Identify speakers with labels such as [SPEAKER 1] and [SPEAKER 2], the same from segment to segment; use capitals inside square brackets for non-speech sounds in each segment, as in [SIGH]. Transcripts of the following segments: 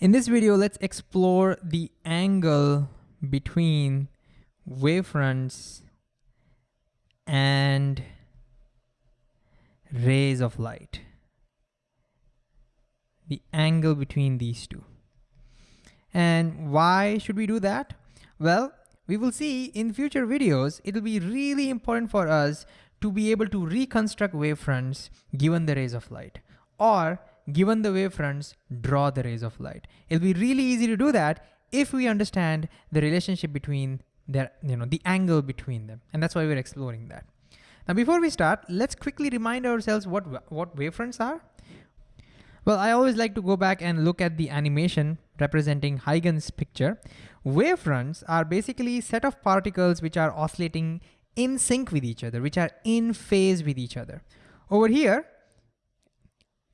[SPEAKER 1] In this video, let's explore the angle between wavefronts and rays of light. The angle between these two. And why should we do that? Well, we will see in future videos, it'll be really important for us to be able to reconstruct wavefronts given the rays of light. Or given the wavefronts, draw the rays of light. It'll be really easy to do that if we understand the relationship between their, you know, the angle between them. And that's why we're exploring that. Now, before we start, let's quickly remind ourselves what, what wavefronts are. Well, I always like to go back and look at the animation representing Huygens picture. Wavefronts are basically set of particles which are oscillating in sync with each other, which are in phase with each other. Over here,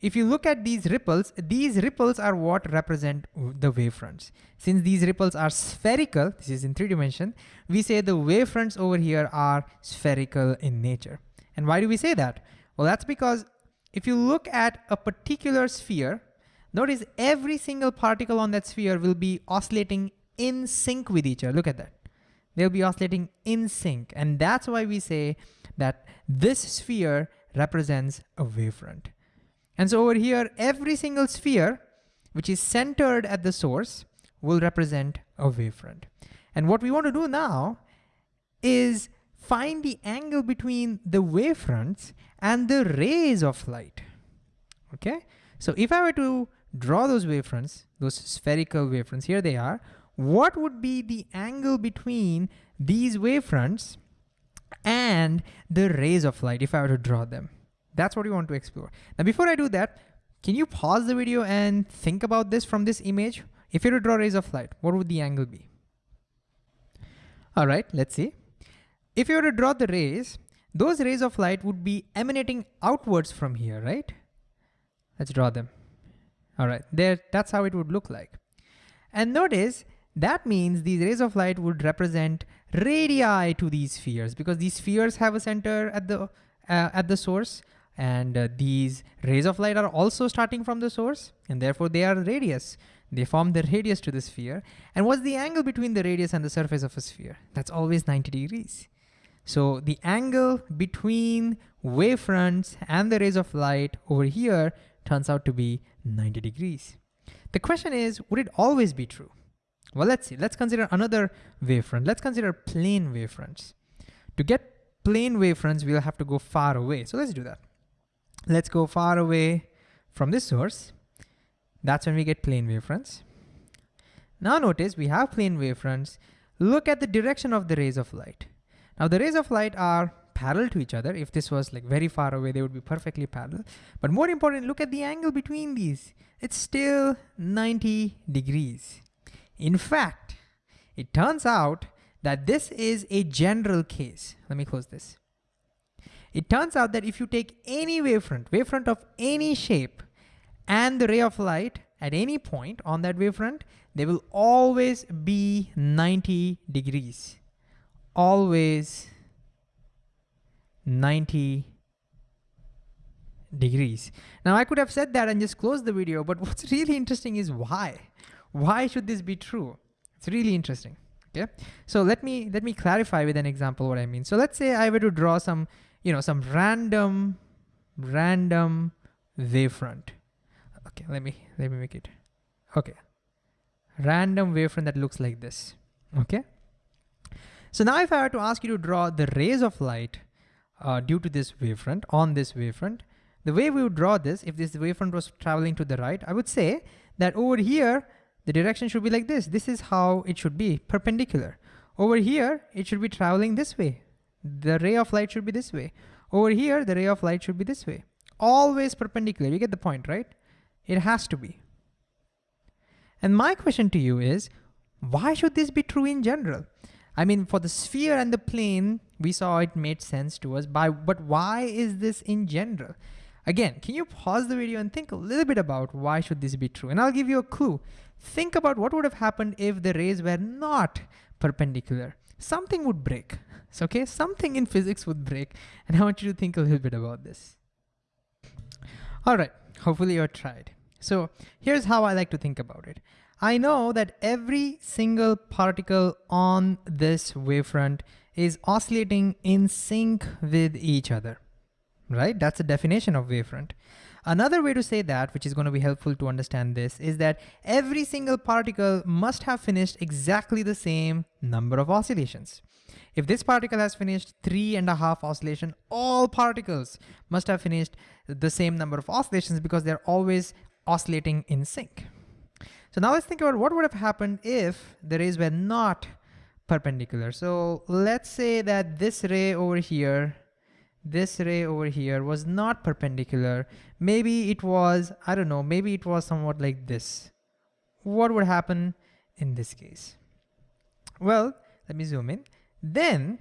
[SPEAKER 1] if you look at these ripples, these ripples are what represent the wavefronts. Since these ripples are spherical, this is in three dimension, we say the wavefronts over here are spherical in nature. And why do we say that? Well, that's because if you look at a particular sphere, notice every single particle on that sphere will be oscillating in sync with each other. Look at that. They'll be oscillating in sync. And that's why we say that this sphere represents a wavefront. And so over here, every single sphere, which is centered at the source, will represent a wavefront. And what we want to do now is find the angle between the wavefronts and the rays of light, okay? So if I were to draw those wavefronts, those spherical wavefronts, here they are, what would be the angle between these wavefronts and the rays of light if I were to draw them? That's what we want to explore. Now, before I do that, can you pause the video and think about this from this image? If you were to draw rays of light, what would the angle be? All right, let's see. If you were to draw the rays, those rays of light would be emanating outwards from here, right? Let's draw them. All right, there, that's how it would look like. And notice that means these rays of light would represent radii to these spheres because these spheres have a center at the uh, at the source and uh, these rays of light are also starting from the source and therefore they are radius. They form the radius to the sphere. And what's the angle between the radius and the surface of a sphere? That's always 90 degrees. So the angle between wavefronts and the rays of light over here turns out to be 90 degrees. The question is, would it always be true? Well, let's see. Let's consider another wavefront. Let's consider plane wavefronts. To get plane wavefronts, we'll have to go far away. So let's do that. Let's go far away from this source. That's when we get plane wavefronts. Now notice we have plane wavefronts. Look at the direction of the rays of light. Now the rays of light are parallel to each other. If this was like very far away, they would be perfectly parallel. But more important, look at the angle between these. It's still 90 degrees. In fact, it turns out that this is a general case. Let me close this. It turns out that if you take any wavefront, wavefront of any shape, and the ray of light at any point on that wavefront, they will always be 90 degrees. Always 90 degrees. Now I could have said that and just closed the video, but [LAUGHS] what's really interesting is why? Why should this be true? It's really interesting, okay? So let me, let me clarify with an example what I mean. So let's say I were to draw some you know, some random, random wavefront. Okay, let me, let me make it. Okay, random wavefront that looks like this, okay? So now if I were to ask you to draw the rays of light uh, due to this wavefront, on this wavefront, the way we would draw this, if this wavefront was traveling to the right, I would say that over here, the direction should be like this. This is how it should be, perpendicular. Over here, it should be traveling this way, the ray of light should be this way. Over here, the ray of light should be this way. Always perpendicular, you get the point, right? It has to be. And my question to you is, why should this be true in general? I mean, for the sphere and the plane, we saw it made sense to us, by, but why is this in general? Again, can you pause the video and think a little bit about why should this be true? And I'll give you a clue. Think about what would have happened if the rays were not perpendicular. Something would break. So, okay, something in physics would break, and I want you to think a little bit about this. All right, hopefully you tried. So here's how I like to think about it. I know that every single particle on this wavefront is oscillating in sync with each other, right? That's the definition of wavefront. Another way to say that, which is going to be helpful to understand this, is that every single particle must have finished exactly the same number of oscillations. If this particle has finished three and a half oscillation, all particles must have finished the same number of oscillations because they're always oscillating in sync. So now let's think about what would have happened if the rays were not perpendicular. So let's say that this ray over here, this ray over here was not perpendicular. Maybe it was, I don't know, maybe it was somewhat like this. What would happen in this case? Well, let me zoom in. Then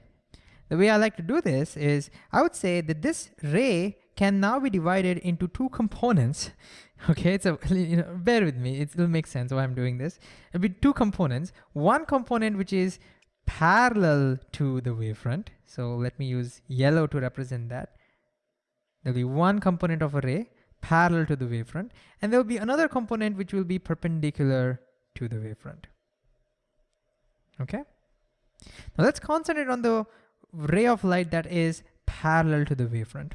[SPEAKER 1] the way I like to do this is I would say that this ray can now be divided into two components. [LAUGHS] Okay, so [LAUGHS] you know, bear with me, it'll make sense why I'm doing this. It'll be two components. One component which is parallel to the wavefront. So let me use yellow to represent that. There'll be one component of array parallel to the wavefront, and there'll be another component which will be perpendicular to the wavefront. Okay? Now let's concentrate on the ray of light that is parallel to the wavefront.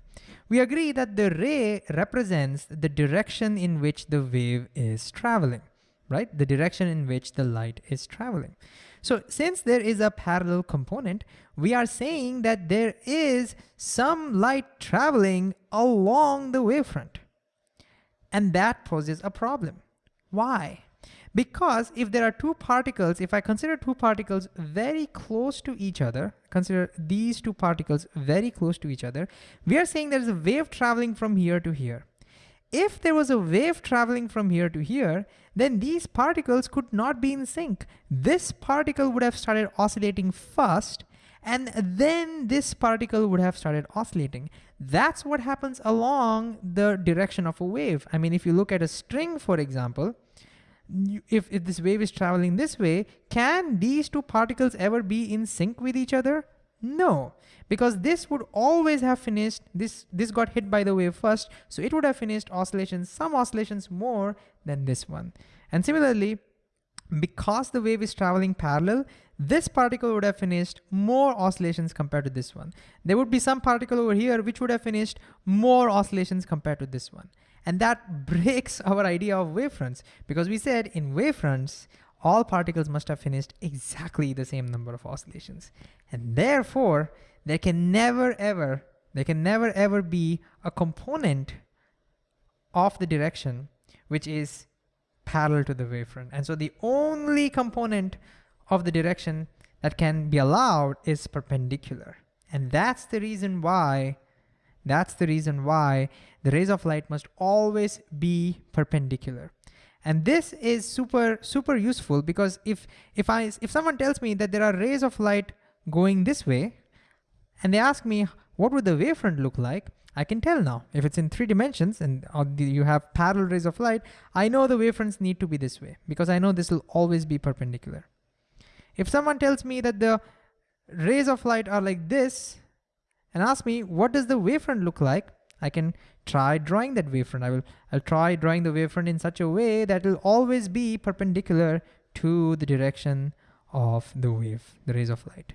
[SPEAKER 1] We agree that the ray represents the direction in which the wave is traveling, right? The direction in which the light is traveling. So since there is a parallel component, we are saying that there is some light traveling along the wavefront. And that poses a problem. Why? Because if there are two particles, if I consider two particles very close to each other, consider these two particles very close to each other, we are saying there's a wave traveling from here to here. If there was a wave traveling from here to here, then these particles could not be in sync. This particle would have started oscillating first, and then this particle would have started oscillating. That's what happens along the direction of a wave. I mean, if you look at a string, for example, if, if this wave is traveling this way, can these two particles ever be in sync with each other? No, because this would always have finished, this, this got hit by the wave first, so it would have finished oscillations, some oscillations more than this one. And similarly, because the wave is traveling parallel, this particle would have finished more oscillations compared to this one. There would be some particle over here which would have finished more oscillations compared to this one. And that breaks [LAUGHS] our idea of wavefronts because we said in wavefronts, all particles must have finished exactly the same number of oscillations. And therefore, there can never ever, there can never ever be a component of the direction which is parallel to the wavefront. And so the only component of the direction that can be allowed is perpendicular. And that's the reason why that's the reason why the rays of light must always be perpendicular. And this is super, super useful because if, if, I, if someone tells me that there are rays of light going this way, and they ask me, what would the wavefront look like? I can tell now. If it's in three dimensions and you have parallel rays of light, I know the wavefronts need to be this way because I know this will always be perpendicular. If someone tells me that the rays of light are like this, and ask me, what does the wavefront look like? I can try drawing that wavefront. I will, I'll try drawing the wavefront in such a way that will always be perpendicular to the direction of the wave, the rays of light.